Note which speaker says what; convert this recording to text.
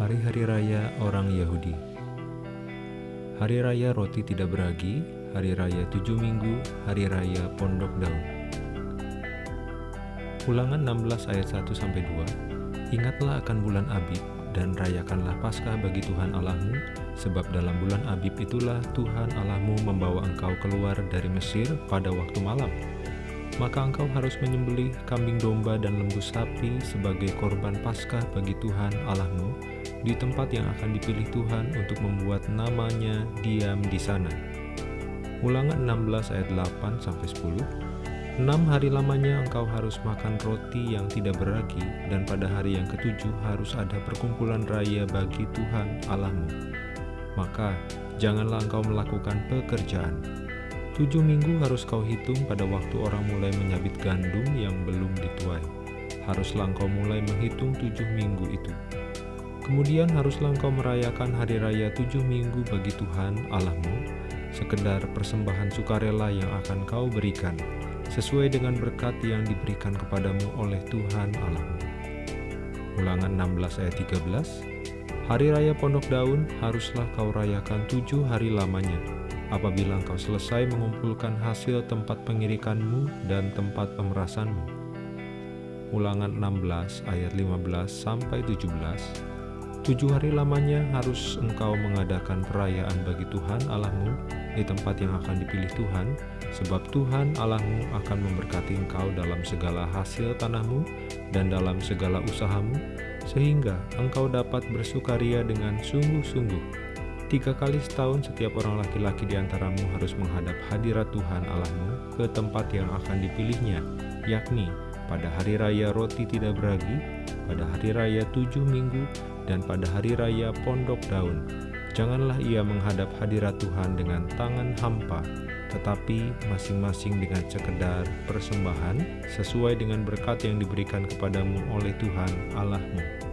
Speaker 1: Hari-hari raya orang Yahudi. Hari raya roti tidak beragi, hari raya tujuh minggu, hari raya pondok daun. Ulangan 16 ayat 1-2 Ingatlah akan bulan Abib dan rayakanlah Paskah bagi Tuhan Allahmu, sebab dalam bulan Abib itulah Tuhan Allahmu membawa engkau keluar dari Mesir pada waktu malam maka engkau harus menyembelih kambing domba dan lembu sapi sebagai korban Paskah bagi Tuhan Allahmu di tempat yang akan dipilih Tuhan untuk membuat namanya diam di sana. Ulangan 16 ayat 8 sampai 10. Enam hari lamanya engkau harus makan roti yang tidak beragi, dan pada hari yang ketujuh harus ada perkumpulan raya bagi Tuhan Allahmu. Maka janganlah engkau melakukan pekerjaan, Tujuh minggu harus kau hitung pada waktu orang mulai menyabit gandum yang belum dituai. Haruslah engkau mulai menghitung tujuh minggu itu. Kemudian haruslah engkau merayakan hari raya tujuh minggu bagi Tuhan Allahmu, sekedar persembahan sukarela yang akan kau berikan, sesuai dengan berkat yang diberikan kepadamu oleh Tuhan Allahmu. Ulangan 16 ayat 13 Hari Raya Pondok Daun haruslah kau rayakan tujuh hari lamanya, apabila engkau selesai mengumpulkan hasil tempat pengirikanmu dan tempat pemerasanmu. Ulangan 16 ayat 15 sampai 17. Tujuh hari lamanya harus engkau mengadakan perayaan bagi Tuhan Allahmu di tempat yang akan dipilih Tuhan, sebab Tuhan Allahmu akan memberkati engkau dalam segala hasil tanahmu dan dalam segala usahamu, sehingga engkau dapat bersukaria dengan sungguh-sungguh Tiga kali setahun setiap orang laki-laki di antaramu harus menghadap hadirat Tuhan Allahmu ke tempat yang akan dipilihnya, yakni pada hari raya roti tidak beragi, pada hari raya tujuh minggu, dan pada hari raya pondok daun. Janganlah ia menghadap hadirat Tuhan dengan tangan hampa, tetapi masing-masing dengan sekedar persembahan sesuai dengan berkat yang diberikan kepadamu oleh Tuhan Allahmu.